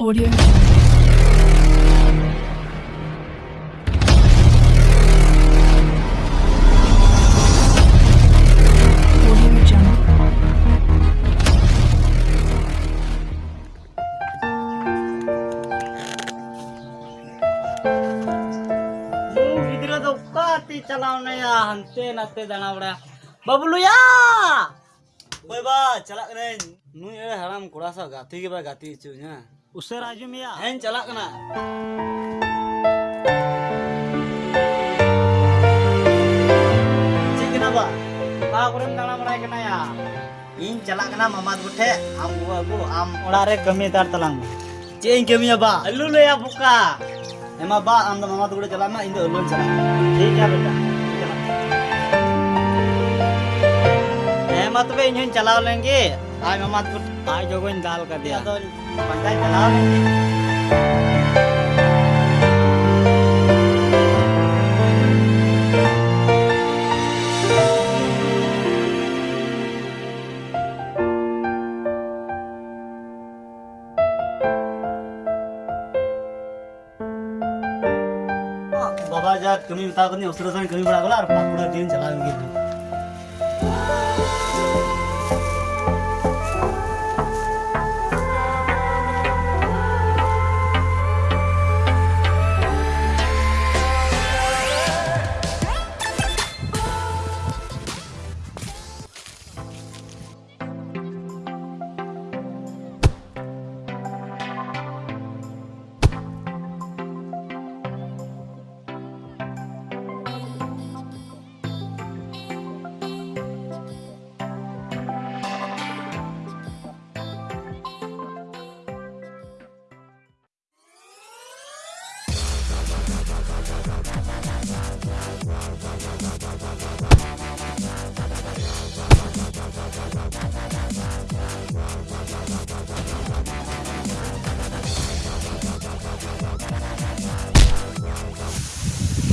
Audio Jungle. Audio Jungle. Lu gidra do kati chalauna ya hante nate dana bada bablu ya ओए बा चला कने नु ये हराम कोड़ा सा गाती के बा गाती चु Usir ajum ya. Hen calak kena. Cik kenapa? Pak urim dalam merai kena ya. In calak kena mamat bute. Am gua gua am ulare telang. Cik in ba. Alu ya buka. Ema ba am mamat bute calak mah in do alu calak. Cik ya beta. Tuh in hen calak lengi. Ayo mamat bute. Ayo gua in dal kerja. बाबा जा कमी बता करनी अवसर सन कमी बड़ा गला और पूरा दिन चला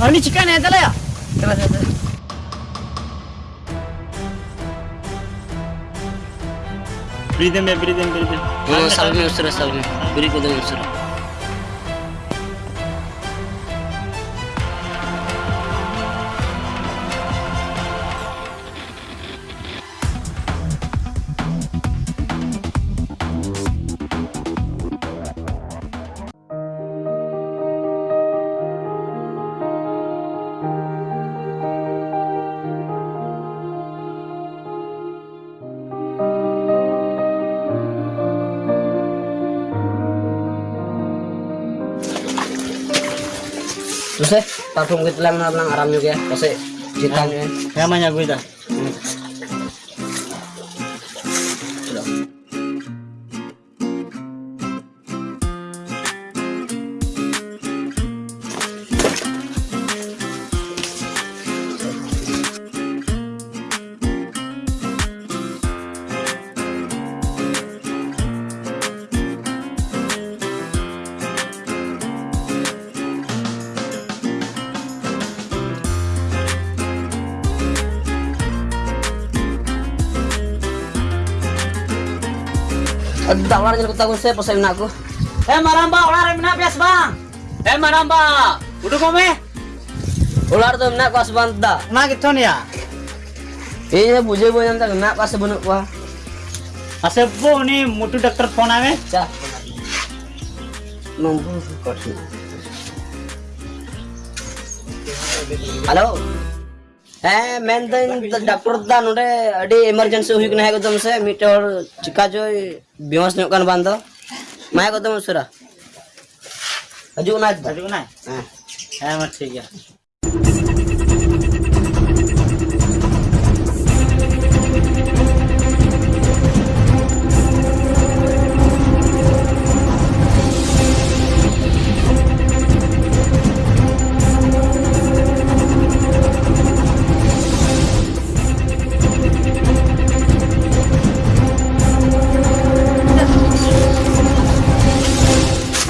అవన్నీ చికెన్ అవుతలేదా चला में ब्रीद में ब्रीद में वो में उस साल में। पूरी को Terus eh, parfum kita na lang aram juga ya. Kasi kita nyo. Kaya man niya guida. Ad tawar niyo ko tagon sa pasay na ako. Eh maramba, ular yang mana bias bang? Eh maramba, udah kome? Ular to na ko asbanta. Nah gitu nih ya. Eh buje boy nang na ko asbunu ko. Asep bu nih mutu dokter phone ame. Cha. Nombu ko. Halo. Eh, men dan doctor दा नोडे अडी इमरजेंसी हुई कना है एकदम से मीटर चिका जो बेहोश न्योक kan bando. माय एकदम सुरा. हजू ना Tadi mana? हां Eh mah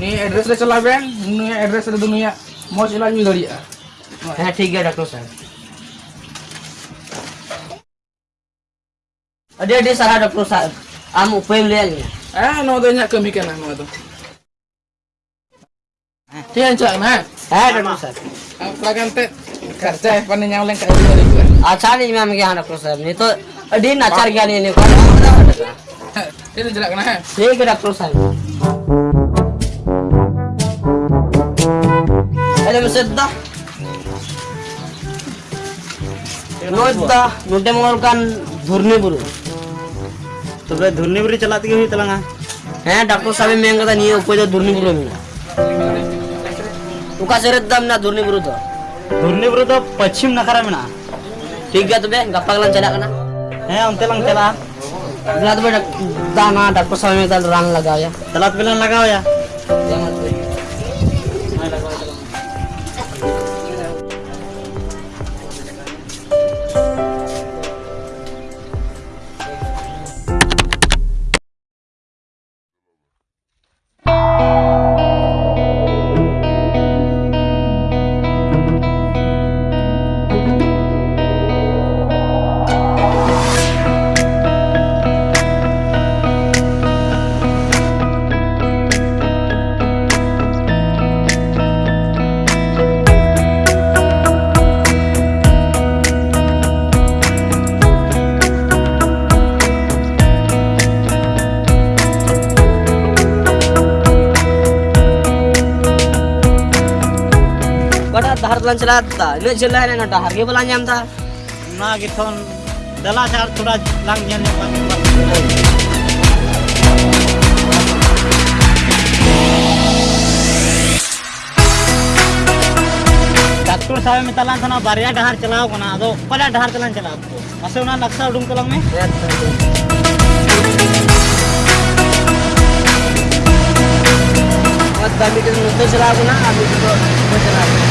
sang yang maben kenaben. Ni address le chalaben, ni address le dunia mo ilan ni daria. हाँ ठीक है डॉक्टर साहब अरे अरे सारा डॉक्टर साहब हम उपयोग ले आएंगे Ah, no do nya kami kana mo do. Tiyan cak na. हाँ डॉक्टर साहब Pelagan te kerja pan nyang leng kai dari gua. अच्छा नहीं मैम क्या डॉक्टर साहब नहीं तो अरे नाचार क्या नहीं नहीं Itu jelek kena ha. ठीक है डॉक्टर साहब Jalan tuh berdak, dana, dak pesawatnya itu ran laga ya. Jalan tuh bilang laga ya. lancelata ini jenah ini ada harga belanja entah nah gitu dalam cara sudah langnya doctor साहब में तलान थाना बारिया डहार चलाओ को ना तो दो पहले डहार चलान चलाओ असे उना नक्शा उडूम कलम में? मत दामी के मुद्दे चलाओ ना अभी तो चलाओ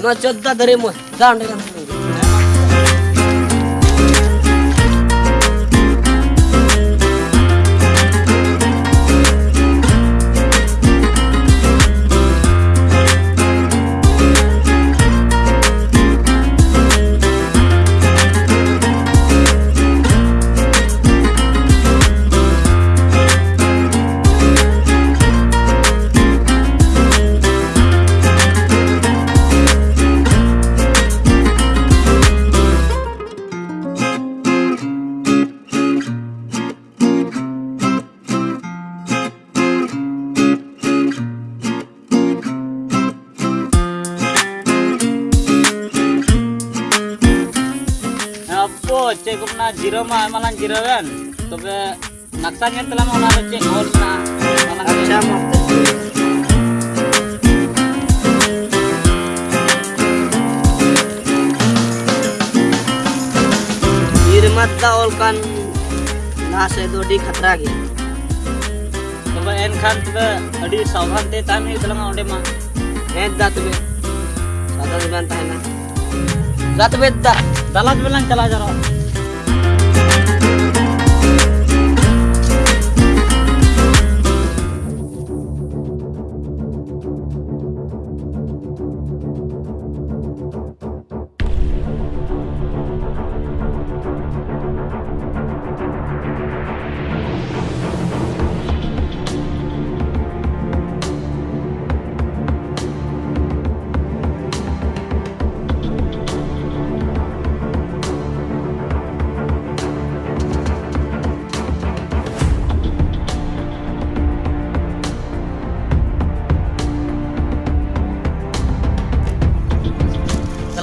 Nah, contoh dari mu, jangan dengan malang kiraan tapi naksanya telah mau nak cek horsa malang kiraan irmat daolkan nasa itu di khatra gitu tapi enkan tapi adi sawhan teh tanah itu lama onde mah enda tapi satu zaman tanah satu beda dalam bilang kalah jarak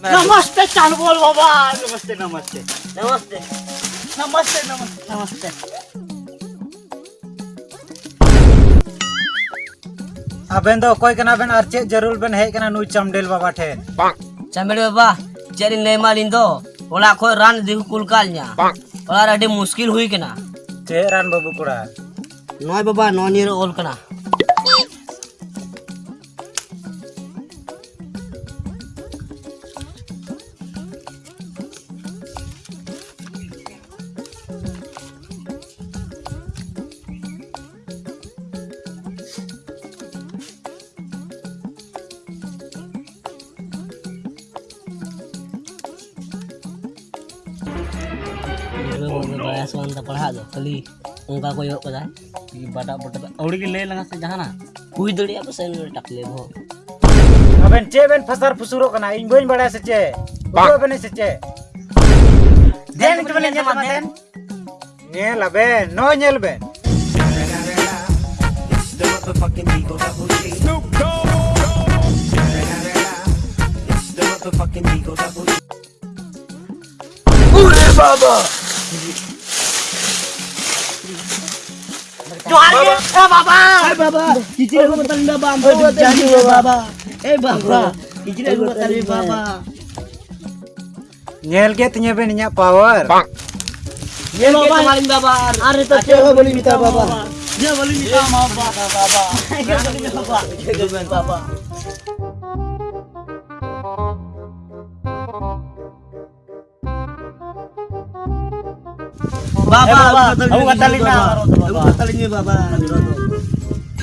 नमस्ते। चाँद बोल बाबा। नमस्ते नमस्ते। नमस्ते। नमस्ते नमस्ते। नमस्ते। अबेन दो कोई कना बेन ज़रूर बेन है कना नु चमडेल बाबा ठे चमडेल बाबा चेरी दो ओला को दिखु कुलकाल न्या। ओला रेडी मुश्किल हुई कना। बाबू कोड़ा। नॉय बाबा ओल कना। ᱵᱟᱠᱚ ᱭᱚᱨ ᱠᱟᱫᱟ ᱵᱟᱴᱟ ᱵᱟᱴᱟ ᱟᱹᱣᱲᱤ ᱜᱮ ᱞᱮ ᱞᱟᱝᱟ ᱥᱮ ᱡᱟᱦᱟᱱᱟ ᱦᱩᱭ ᱫᱟᱲᱮᱭᱟᱜ ᱯᱟᱥᱮ ᱴᱟᱠᱞᱮ ᱵᱚ ᱟᱵᱮᱱ ᱪᱮ ᱵᱮᱱ ᱯᱷᱟᱥᱟᱨ ᱯᱷᱩᱥᱩᱨᱚᱜ ᱠᱟᱱᱟ ᱤᱧ ᱵᱟᱹᱧ ᱵᱟᱲᱟᱭᱟ ᱥᱮ ᱪᱮ ᱵᱟᱹᱧ ᱵᱟᱲᱟᱭᱟ ᱥᱮ ᱪᱮ ᱫᱮᱱ ᱛᱚᱵᱮ ᱧᱮᱞ ᱢᱟ ᱫᱮᱱ ᱧᱮᱞ ᱟᱵᱮᱱ ᱱᱚ ᱧᱮᱞ ᱵᱮᱱ Motherfucking Eagle Double G. Snoop Dogg. It's the motherfucking Eagle Double G. Ooh, Baba! Eh Baba. Eh aku Eh aku. Nyel gitu, ke tanya beninya power. Pak. Nyel ke kemarin Are tak coba boleh minta Baba. Dia boleh minta maaf Baba. Baba. Baba. Baba. Baba, aku katalin na. Aku katalin ni baba.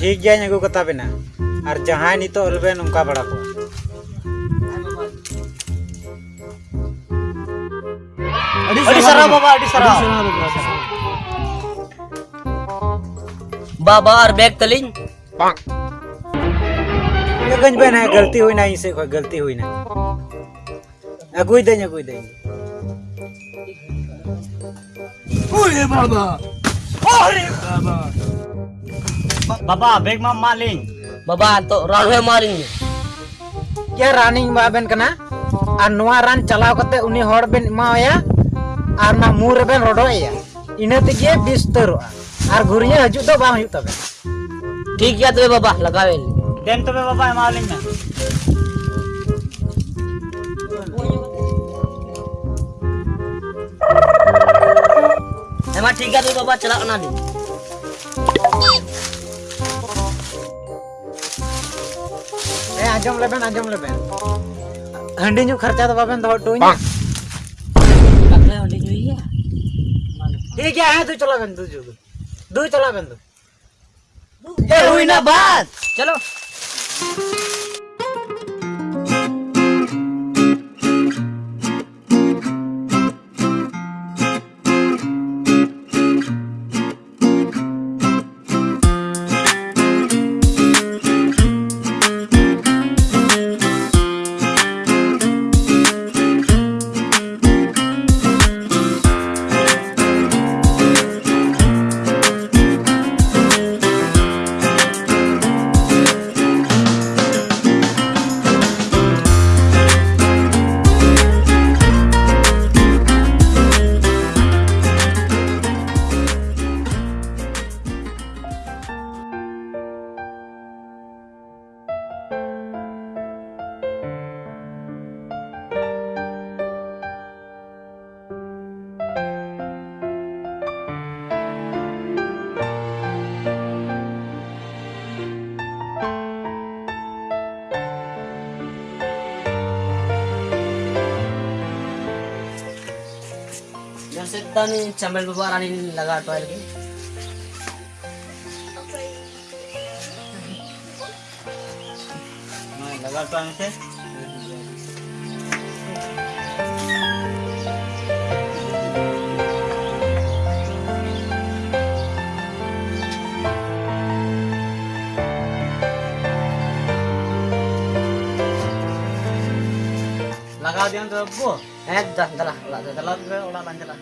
Hig yan yung katabin na. Ar jahan ito ulben umka bada ko. Adi sara baba, adi sara. बाबा और बैग तलिंग गंज बहना गलती हुई ना इनसे कोई गलती हुई ना अगुई दें अगुई देंगे ओए बाबा। अरे बाबा। बाबा बैग में मालिंग। बाबा तो रावे मारेंगे क्या रनिंग बाबेन कना? आ नोआ रान चलाव कते उनी हर बेन इमाया और ना मुँह रे बेन रोडोया इने तेगे बिस्तर और घुरिया हजु तो बा हजू तबे ठीक या तबे तो बाबा लगावे देन तो तबे बाबा मालिंग ना tiga tuh bapak celak nanti. Eh, ajam leben, ajam leben. Handi nyuk kerja tuh bapak tuh tuh. Pak. Kakak handi nyuk iya. ये क्या है तू चला बन तू जो दू चला बन तू ये हुई ना बात चलो దాన్ని नहीं चमेल రాని లగా టోయల్కి लगाता हूँ लगा दिया तो वो एक दला दला दला उड़ा लांजला